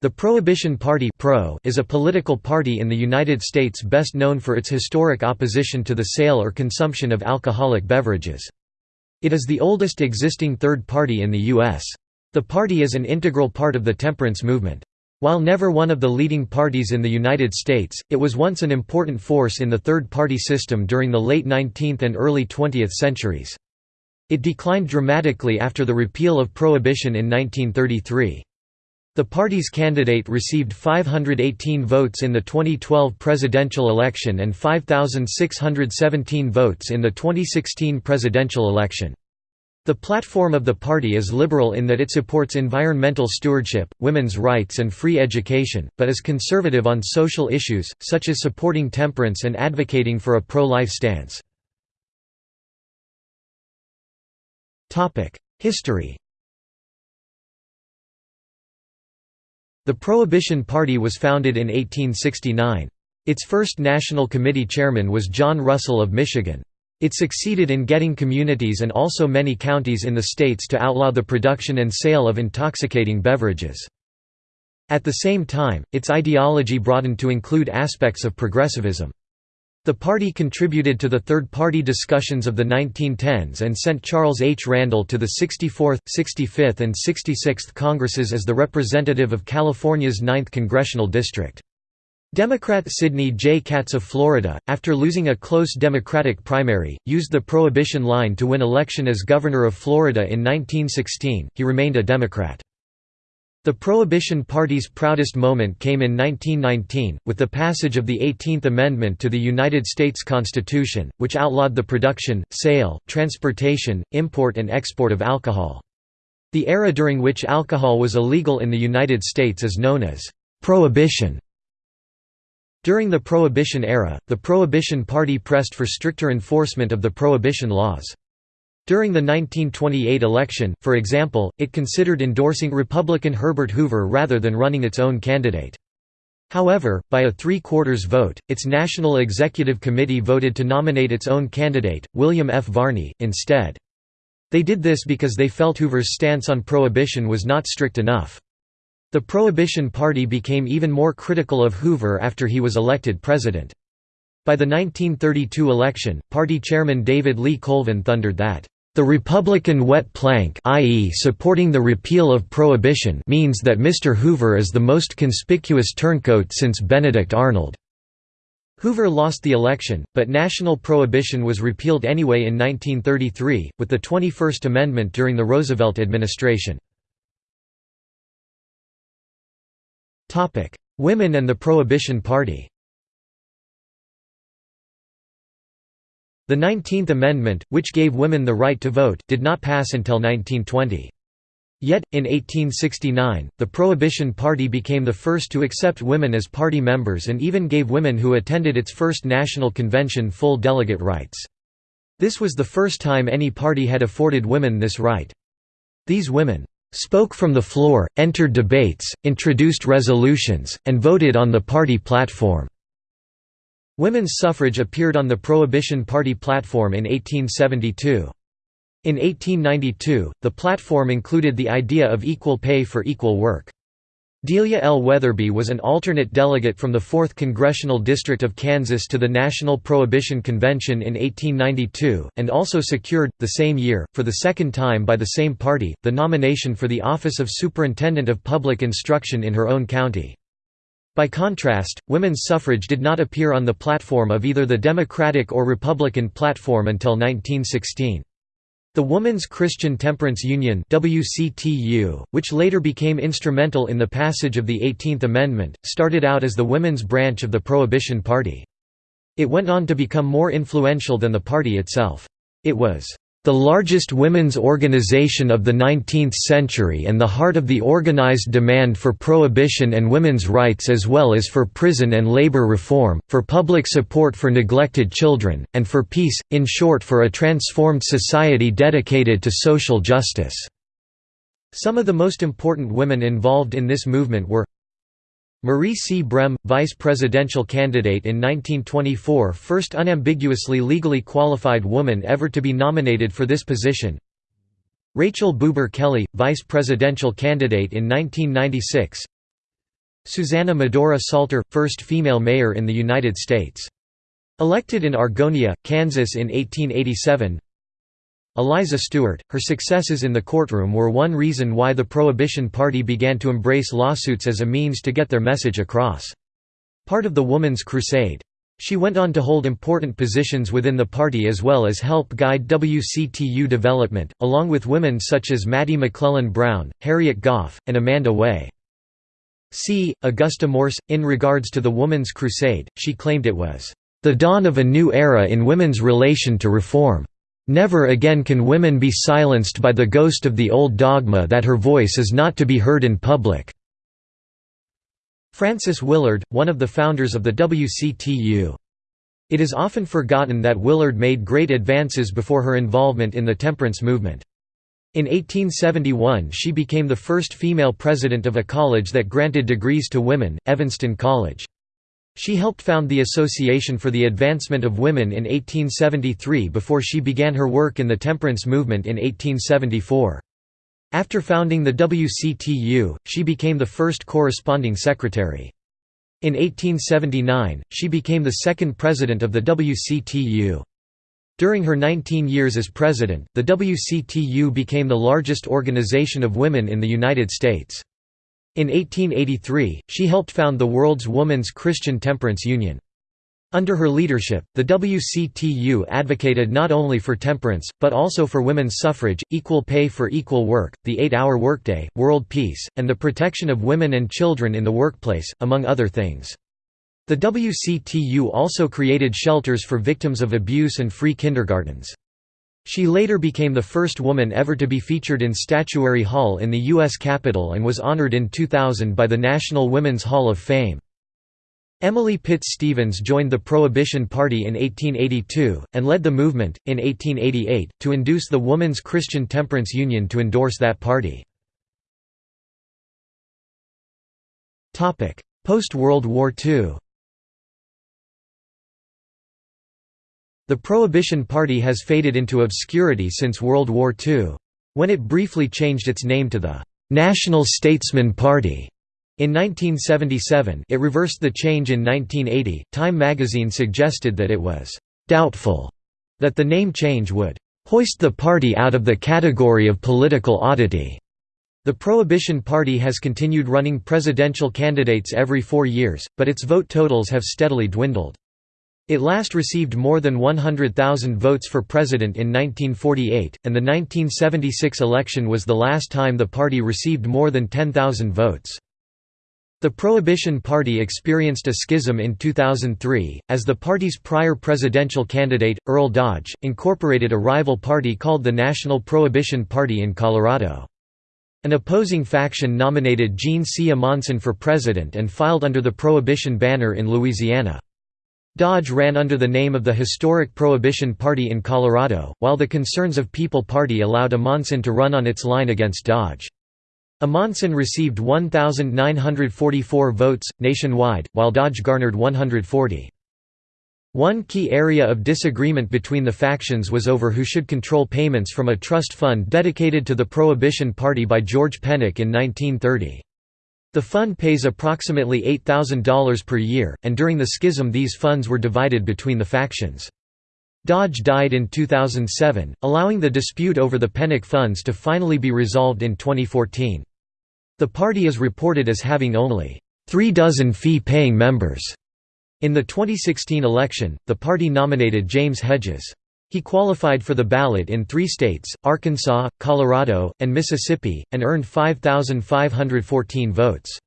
The Prohibition Party Pro is a political party in the United States best known for its historic opposition to the sale or consumption of alcoholic beverages. It is the oldest existing third party in the U.S. The party is an integral part of the temperance movement. While never one of the leading parties in the United States, it was once an important force in the third-party system during the late 19th and early 20th centuries. It declined dramatically after the repeal of Prohibition in 1933. The party's candidate received 518 votes in the 2012 presidential election and 5,617 votes in the 2016 presidential election. The platform of the party is liberal in that it supports environmental stewardship, women's rights and free education, but is conservative on social issues, such as supporting temperance and advocating for a pro-life stance. History The Prohibition Party was founded in 1869. Its first National Committee chairman was John Russell of Michigan. It succeeded in getting communities and also many counties in the states to outlaw the production and sale of intoxicating beverages. At the same time, its ideology broadened to include aspects of progressivism. The party contributed to the third-party discussions of the 1910s and sent Charles H. Randall to the 64th, 65th and 66th Congresses as the representative of California's 9th congressional district. Democrat Sidney J. Catts of Florida, after losing a close Democratic primary, used the Prohibition line to win election as governor of Florida in 1916, he remained a Democrat. The Prohibition Party's proudest moment came in 1919, with the passage of the 18th Amendment to the United States Constitution, which outlawed the production, sale, transportation, import and export of alcohol. The era during which alcohol was illegal in the United States is known as «prohibition». During the Prohibition era, the Prohibition Party pressed for stricter enforcement of the Prohibition laws. During the 1928 election, for example, it considered endorsing Republican Herbert Hoover rather than running its own candidate. However, by a three-quarters vote, its National Executive Committee voted to nominate its own candidate, William F. Varney, instead. They did this because they felt Hoover's stance on prohibition was not strict enough. The Prohibition Party became even more critical of Hoover after he was elected president. By the 1932 election, party chairman David Lee Colvin thundered that the Republican wet plank i.e. supporting the repeal of prohibition means that Mr. Hoover is the most conspicuous turncoat since Benedict Arnold. Hoover lost the election, but national prohibition was repealed anyway in 1933, with the 21st Amendment during the Roosevelt administration. Women and the Prohibition Party The Nineteenth Amendment, which gave women the right to vote, did not pass until 1920. Yet, in 1869, the Prohibition Party became the first to accept women as party members and even gave women who attended its first national convention full delegate rights. This was the first time any party had afforded women this right. These women spoke from the floor, entered debates, introduced resolutions, and voted on the party platform. Women's suffrage appeared on the Prohibition Party platform in 1872. In 1892, the platform included the idea of equal pay for equal work. Delia L. Weatherby was an alternate delegate from the 4th Congressional District of Kansas to the National Prohibition Convention in 1892, and also secured, the same year, for the second time by the same party, the nomination for the office of Superintendent of Public Instruction in her own county. By contrast, women's suffrage did not appear on the platform of either the Democratic or Republican platform until 1916. The Woman's Christian Temperance Union WCTU, which later became instrumental in the passage of the 18th Amendment, started out as the women's branch of the Prohibition Party. It went on to become more influential than the party itself. It was the largest women's organization of the 19th century and the heart of the organized demand for prohibition and women's rights as well as for prison and labor reform, for public support for neglected children, and for peace, in short for a transformed society dedicated to social justice." Some of the most important women involved in this movement were Marie C. Brehm, vice presidential candidate in 1924 first unambiguously legally qualified woman ever to be nominated for this position Rachel Bubar Kelly, vice presidential candidate in 1996 Susanna Medora Salter – first female mayor in the United States. Elected in Argonia, Kansas in 1887 Eliza Stewart, her successes in the courtroom were one reason why the Prohibition Party began to embrace lawsuits as a means to get their message across. Part of the Woman's Crusade. She went on to hold important positions within the party as well as help guide WCTU development, along with women such as Mattie McClellan Brown, Harriet Goff, and Amanda Way. C. Augusta Morse, in regards to the Woman's Crusade, she claimed it was, "...the dawn of a new era in women's relation to reform." Never again can women be silenced by the ghost of the old dogma that her voice is not to be heard in public." Frances Willard, one of the founders of the WCTU. It is often forgotten that Willard made great advances before her involvement in the temperance movement. In 1871 she became the first female president of a college that granted degrees to women, Evanston College. She helped found the Association for the Advancement of Women in 1873 before she began her work in the temperance movement in 1874. After founding the WCTU, she became the first corresponding secretary. In 1879, she became the second president of the WCTU. During her 19 years as president, the WCTU became the largest organization of women in the United States. In 1883, she helped found the world's Woman's Christian Temperance Union. Under her leadership, the WCTU advocated not only for temperance, but also for women's suffrage, equal pay for equal work, the eight-hour workday, world peace, and the protection of women and children in the workplace, among other things. The WCTU also created shelters for victims of abuse and free kindergartens. She later became the first woman ever to be featured in Statuary Hall in the U.S. Capitol and was honored in 2000 by the National Women's Hall of Fame. Emily Pitts Stevens joined the Prohibition Party in 1882, and led the movement, in 1888, to induce the Woman's Christian Temperance Union to endorse that party. Post-World War II The Prohibition Party has faded into obscurity since World War II. When it briefly changed its name to the «National Statesman Party» in 1977 it reversed the change in 1980. Time magazine suggested that it was «doubtful» that the name change would «hoist the party out of the category of political oddity». The Prohibition Party has continued running presidential candidates every four years, but its vote totals have steadily dwindled. It last received more than 100,000 votes for president in 1948, and the 1976 election was the last time the party received more than 10,000 votes. The Prohibition Party experienced a schism in 2003, as the party's prior presidential candidate, Earl Dodge, incorporated a rival party called the National Prohibition Party in Colorado. An opposing faction nominated Gene C. Amondson for president and filed under the Prohibition banner in Louisiana. Dodge ran under the name of the historic Prohibition Party in Colorado, while the Concerns of People Party allowed Amondson to run on its line against Dodge. Amondson received 1,944 votes, nationwide, while Dodge garnered 140. One key area of disagreement between the factions was over who should control payments from a trust fund dedicated to the Prohibition Party by George Pennock in 1930. The fund pays approximately $8,000 per year, and during the schism these funds were divided between the factions. Dodge died in 2007, allowing the dispute over the Pennock funds to finally be resolved in 2014. The party is reported as having only three dozen fee-paying members. In the 2016 election, the party nominated James Hedges. He qualified for the ballot in three states, Arkansas, Colorado, and Mississippi, and earned 5,514 votes.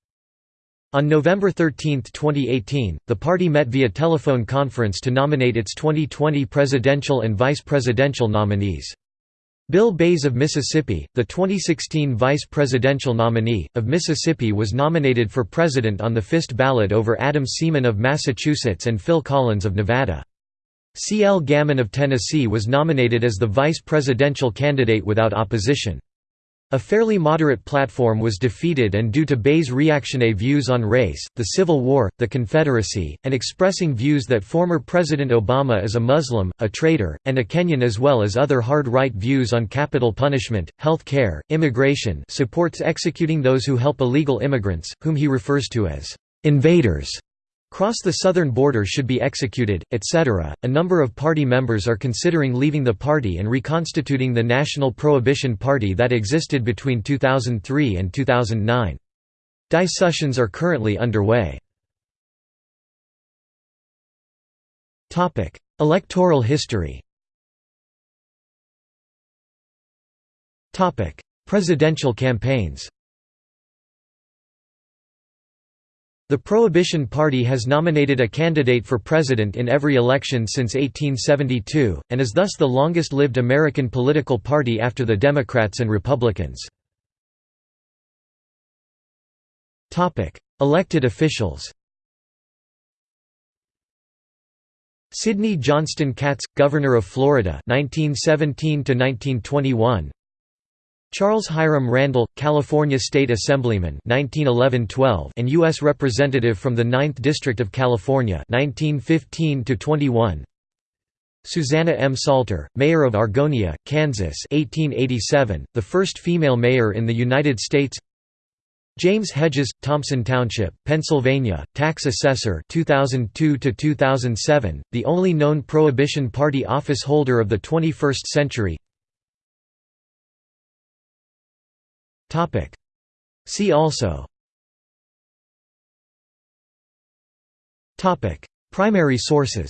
On November 13, 2018, the party met via telephone conference to nominate its 2020 presidential and vice presidential nominees. Bill Bayes of Mississippi, the 2016 vice presidential nominee, of Mississippi was nominated for president on the fist ballot over Adam Seaman of Massachusetts and Phil Collins of Nevada. C. L. Gammon of Tennessee was nominated as the vice presidential candidate without opposition. A fairly moderate platform was defeated and due to Bay's reactionary views on race, the Civil War, the Confederacy, and expressing views that former President Obama is a Muslim, a traitor, and a Kenyan as well as other hard right views on capital punishment, health care, immigration supports executing those who help illegal immigrants, whom he refers to as invaders cross the southern border should be executed, etc. A number of party members are considering leaving the party and reconstituting the National Prohibition Party that existed between 2003 and 2009. Discussions are currently underway. Electoral history Presidential campaigns The Prohibition Party has nominated a candidate for president in every election since 1872, and is thus the longest-lived American political party after the Democrats and Republicans. Elected officials Sidney Johnston Catts, Governor of Florida 1917 1921 Charles Hiram Randall, California State Assemblyman 1911–12 and U.S. Representative from the 9th District of California 1915–21 Susanna M. Salter, Mayor of Argonia, Kansas 1887, the first female mayor in the United States James Hedges, Thompson Township, Pennsylvania, tax assessor 2002–2007, the only known Prohibition Party office holder of the 21st century Topic. See also Topic. Primary sources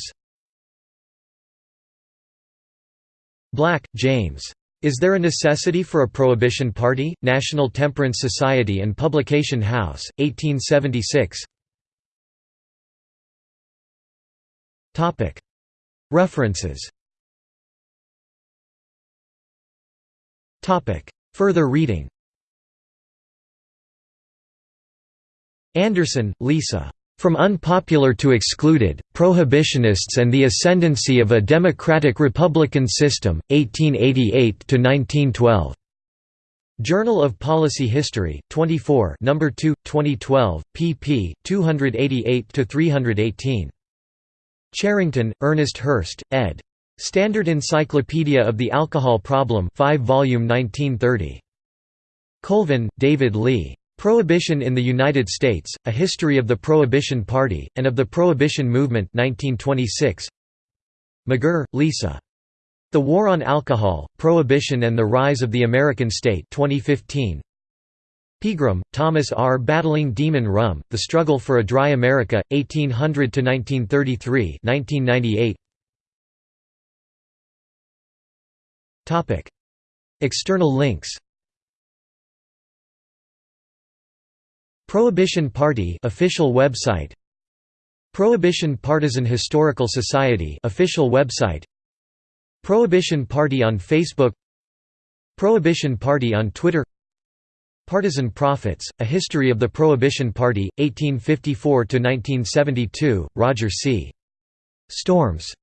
Black, James. Is There a Necessity for a Prohibition Party? National Temperance Society and Publication House, 1876 References Further reading Anderson, Lisa. From Unpopular to Excluded, Prohibitionists and the Ascendancy of a Democratic Republican System, 1888–1912. Journal of Policy History, 24 No. 2, 2012, pp. 288–318. Cherrington, Ernest Hurst, ed. Standard Encyclopedia of the Alcohol Problem 5 volume 1930. Colvin, David Lee. Prohibition in the United States, A History of the Prohibition Party, and of the Prohibition Movement 1926. McGirr, Lisa. The War on Alcohol, Prohibition and the Rise of the American State 2015. Pegram, Thomas R. Battling Demon Rum, The Struggle for a Dry America, 1800–1933 1998. External links Prohibition Party official website. Prohibition Partisan Historical Society official website. Prohibition Party on Facebook. Prohibition Party on Twitter. Partisan Prophets, A History of the Prohibition Party, 1854–1972, Roger C. Storms